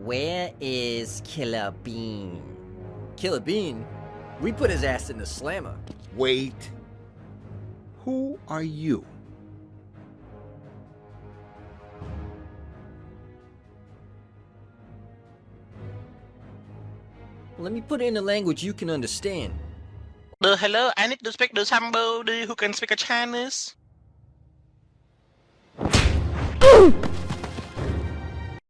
Where is Killer Bean? Killer Bean? We put his ass in the slammer. Wait. Who are you? Let me put it in a language you can understand. Uh, hello, I need to speak to somebody who can speak a Chinese.